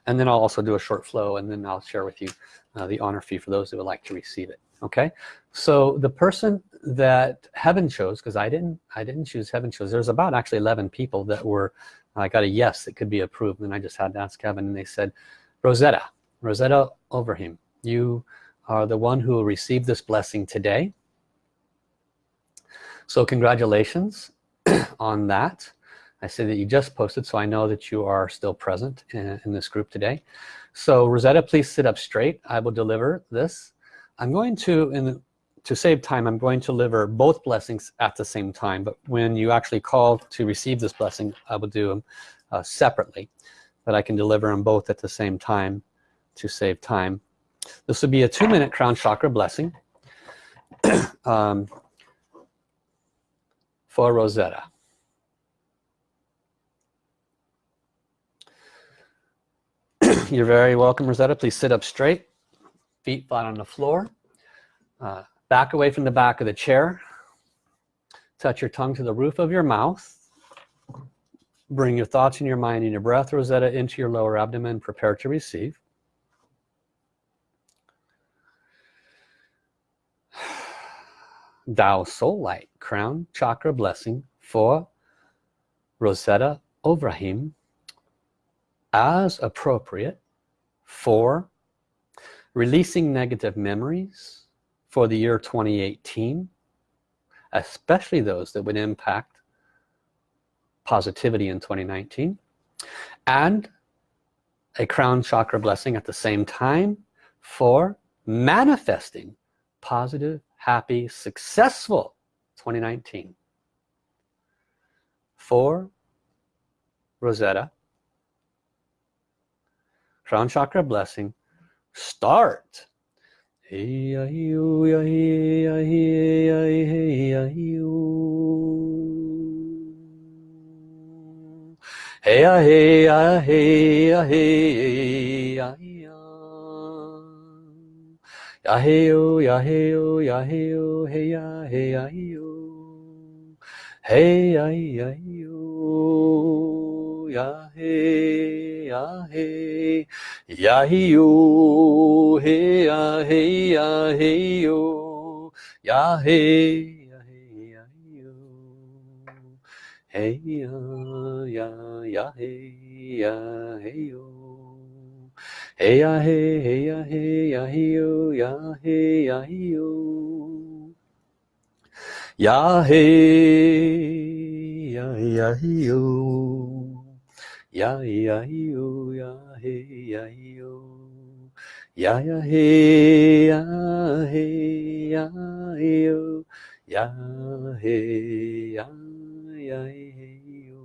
and then I'll also do a short flow and then I'll share with you uh, the honor fee for those who would like to receive it okay? So the person that heaven chose because I didn't I didn't choose heaven chose there's about actually 11 people that were I got a yes that could be approved and I just had to ask heaven and they said Rosetta Rosetta Overheim you are the one who will receive this blessing today. So congratulations *clears throat* on that I say that you just posted so I know that you are still present in, in this group today. So Rosetta please sit up straight. I will deliver this. I'm going to in to save time I'm going to deliver both blessings at the same time but when you actually call to receive this blessing I will do them uh, separately but I can deliver them both at the same time to save time. This would be a two-minute crown chakra blessing *clears throat* um, for Rosetta. You're very welcome, Rosetta. Please sit up straight, feet flat on the floor. Uh, back away from the back of the chair. Touch your tongue to the roof of your mouth. Bring your thoughts and your mind and your breath, Rosetta, into your lower abdomen. Prepare to receive. Tao Soul Light Crown Chakra Blessing for Rosetta Overheim as appropriate for releasing negative memories for the year 2018 especially those that would impact positivity in 2019 and a crown chakra blessing at the same time for manifesting positive happy, successful 2019. For Rosetta, crown chakra blessing, start. Hey, hey, hey, hey, hey, ya hey yo ya hey yo ya hey yo hey ya hey ya yo hey ya ya yo ya hey ya hey ya yo hey ya hey ya hey yo ya hey ya hey yo hey ya ya ya hey ya hey yo Hey ya hey, hey ya hey yo, hey ya hey yo. Ya hey ya ya yo. Ya ya yo, ya hey ya yo. Ya ya hey ya ya hey yo.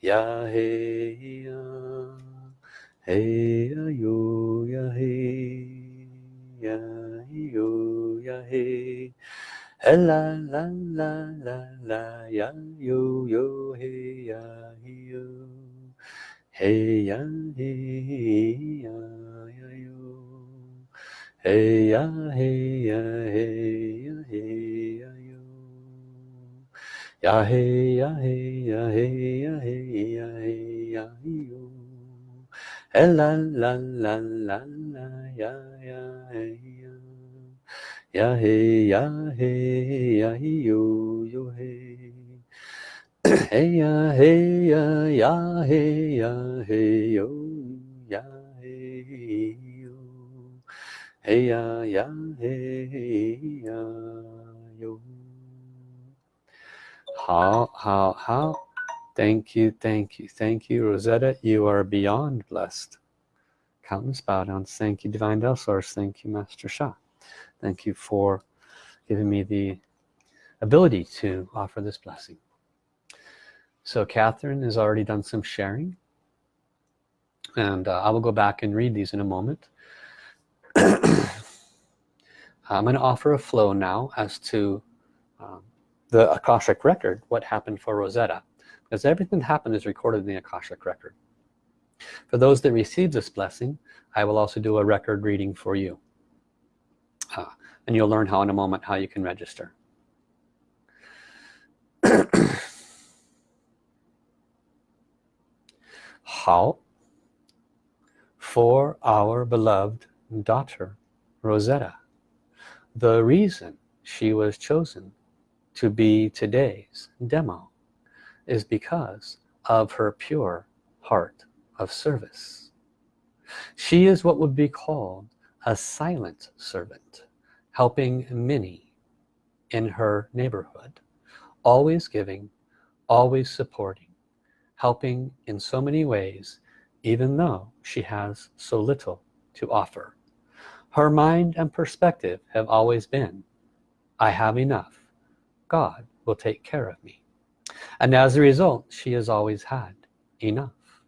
Ya hey ya ya yo. Ya hey ya yo ya hey ya yo ya hey la la la la la ya yo yo hey ya yo hey ya hey ya ya yo hey ya hey ya hey ya hey ya yo ya hey ya hey ya hey ya hey ya hey ya yo hey la la la la la ya Ya hey, ya hey, ya yo, yo hey. hey ya hey ya ya hey ya hey yo ya hey yo. Hey ya ya hey ya yo. you, thank you, thank you, Rosetta. You are beyond blessed. Countless bow downs. Thank you, Divine Del Source. Thank you, Master Sha thank you for giving me the ability to offer this blessing. So Catherine has already done some sharing and uh, I will go back and read these in a moment. *clears throat* I'm going to offer a flow now as to um, the Akashic record what happened for Rosetta because everything that happened is recorded in the Akashic record. For those that receive this blessing I will also do a record reading for you uh, and you'll learn how in a moment how you can register. *coughs* How? For our beloved daughter Rosetta. The reason she was chosen to be today's demo is because of her pure heart of service. She is what would be called a silent servant helping many in her neighborhood always giving always supporting helping in so many ways even though she has so little to offer. Her mind and perspective have always been I have enough. God will take care of me. And as a result she has always had enough.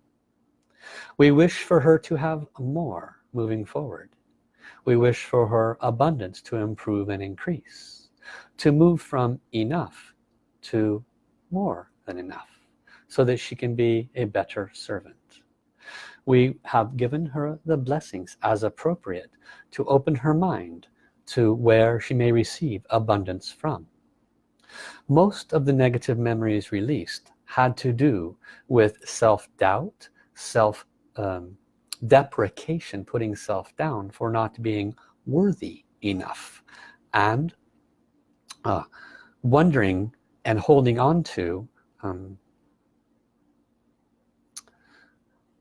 We wish for her to have more moving forward we wish for her abundance to improve and increase to move from enough to more than enough so that she can be a better servant. We have given her the blessings as appropriate to open her mind to where she may receive abundance from. Most of the negative memories released had to do with self-doubt self um, deprecation putting self down for not being worthy enough and uh, wondering and holding on to um,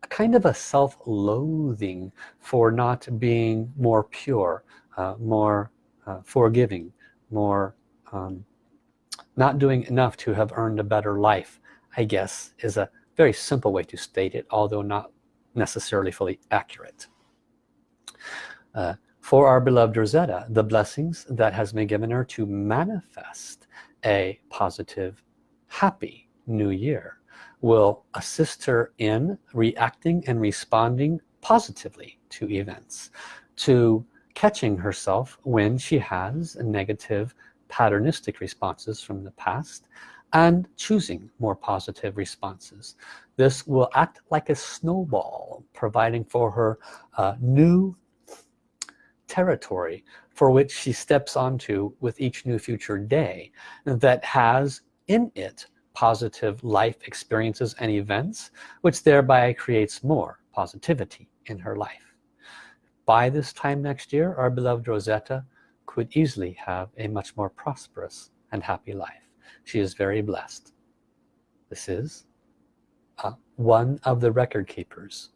kind of a self-loathing for not being more pure uh, more uh, forgiving more um, not doing enough to have earned a better life I guess is a very simple way to state it although not necessarily fully accurate. Uh, for our beloved Rosetta the blessings that has been given her to manifest a positive happy new year will assist her in reacting and responding positively to events to catching herself when she has negative patternistic responses from the past and choosing more positive responses. This will act like a snowball providing for her uh, new territory for which she steps onto with each new future day that has in it positive life experiences and events which thereby creates more positivity in her life. By this time next year our beloved Rosetta could easily have a much more prosperous and happy life she is very blessed. This is uh, one of the record keepers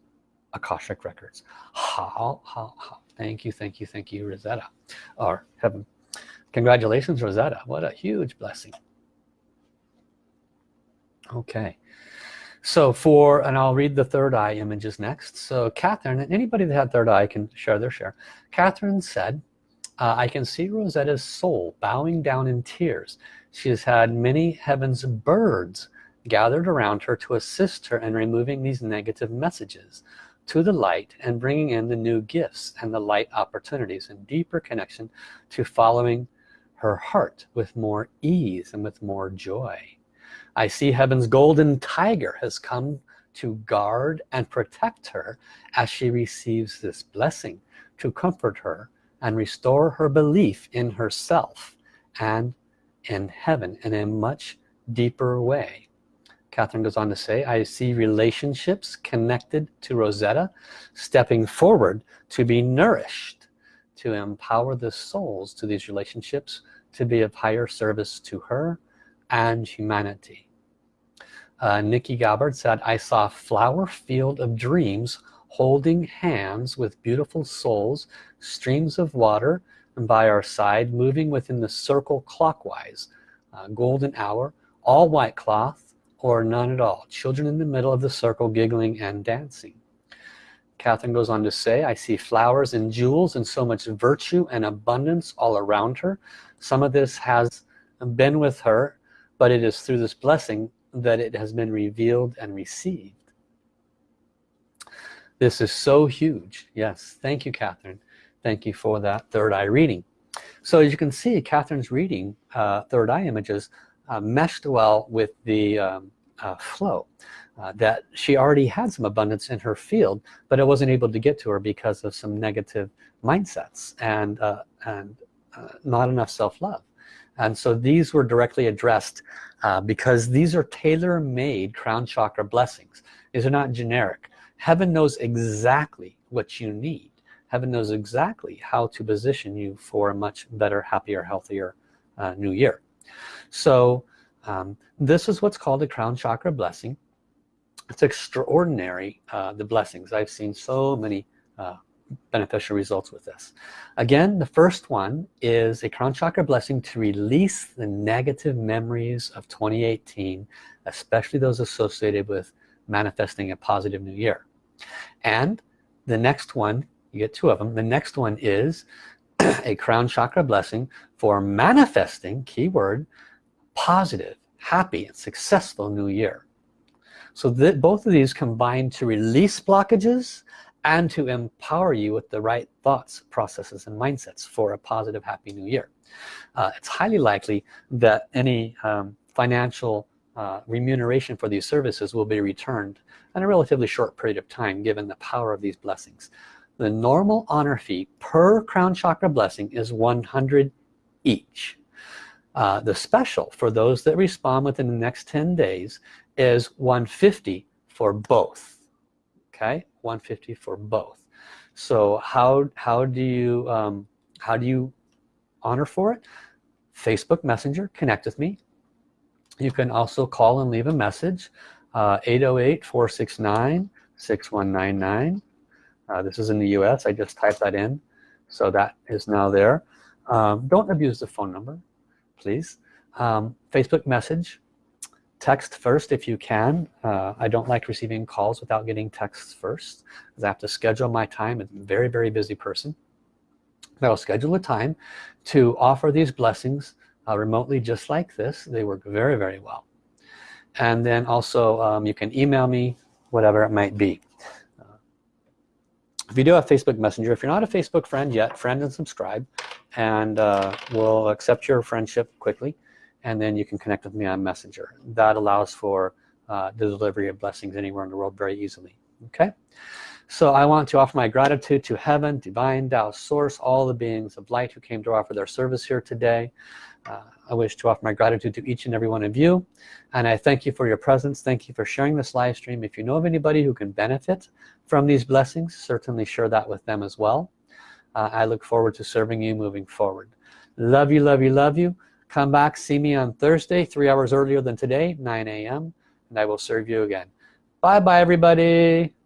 Akashic records. How how how thank you thank you thank you Rosetta or heaven. Congratulations Rosetta. What a huge blessing. Okay. So for and I'll read the third eye images next. So Catherine and anybody that had third eye can share their share. Catherine said uh, I can see Rosetta's soul bowing down in tears she has had many heavens birds gathered around her to assist her in removing these negative messages to the light and bringing in the new gifts and the light opportunities and deeper connection to following her heart with more ease and with more joy. I see heaven's golden tiger has come to guard and protect her as she receives this blessing to comfort her and restore her belief in herself and in heaven in a much deeper way. Catherine goes on to say I see relationships connected to Rosetta stepping forward to be nourished to empower the souls to these relationships to be of higher service to her and humanity. Uh, Nikki Gabbard said I saw a flower field of dreams holding hands with beautiful souls streams of water by our side moving within the circle clockwise uh, golden hour all white cloth or none at all. Children in the middle of the circle giggling and dancing. Catherine goes on to say I see flowers and jewels and so much virtue and abundance all around her. Some of this has been with her but it is through this blessing that it has been revealed and received. This is so huge. Yes. Thank you Catherine thank you for that third eye reading. So as you can see Catherine's reading uh, third eye images uh, meshed well with the um, uh, flow uh, that she already had some abundance in her field but it wasn't able to get to her because of some negative mindsets and uh, and uh, not enough self-love. And so these were directly addressed because these are tailor-made crown chakra blessings. These are not generic. Heaven knows exactly what you need heaven knows exactly how to position you for a much better happier healthier uh, new year. So um, this is what's called a crown chakra blessing. It's extraordinary uh, the blessings. I've seen so many uh, beneficial results with this. Again the first one is a crown chakra blessing to release the negative memories of 2018 especially those associated with manifesting a positive new year. And the next one you get two of them. The next one is *clears throat* a crown chakra blessing for manifesting keyword positive happy and successful new year. So that both of these combine to release blockages and to empower you with the right thoughts processes and mindsets for a positive happy new year. Uh, it's highly likely that any um, financial uh, remuneration for these services will be returned in a relatively short period of time given the power of these blessings the normal honor fee per crown chakra blessing is 100 each. Uh, the special for those that respond within the next 10 days is 150 for both okay? 150 for both. So how how do you um, how do you honor for it? Facebook Messenger connect with me. You can also call and leave a message uh, 808-469-6199 uh, this is in the US I just typed that in. So that is now there. Um, don't abuse the phone number please. Um, Facebook message text first if you can. Uh, I don't like receiving calls without getting texts first because I have to schedule my time. I'm a very very busy person. I'll schedule a time to offer these blessings uh, remotely just like this. They work very very well. And then also um, you can email me whatever it might be if you do have Facebook Messenger. If you're not a Facebook friend yet friend and subscribe and uh, we'll accept your friendship quickly and then you can connect with me on messenger. That allows for uh, the delivery of blessings anywhere in the world very easily. Okay? So I want to offer my gratitude to heaven divine Tao source all the beings of light who came to offer their service here today. Uh, I wish to offer my gratitude to each and every one of you. And I thank you for your presence. Thank you for sharing this live stream. If you know of anybody who can benefit from these blessings certainly share that with them as well. Uh, I look forward to serving you moving forward. Love you love you love you. Come back see me on Thursday three hours earlier than today 9 a.m. and I will serve you again. Bye bye everybody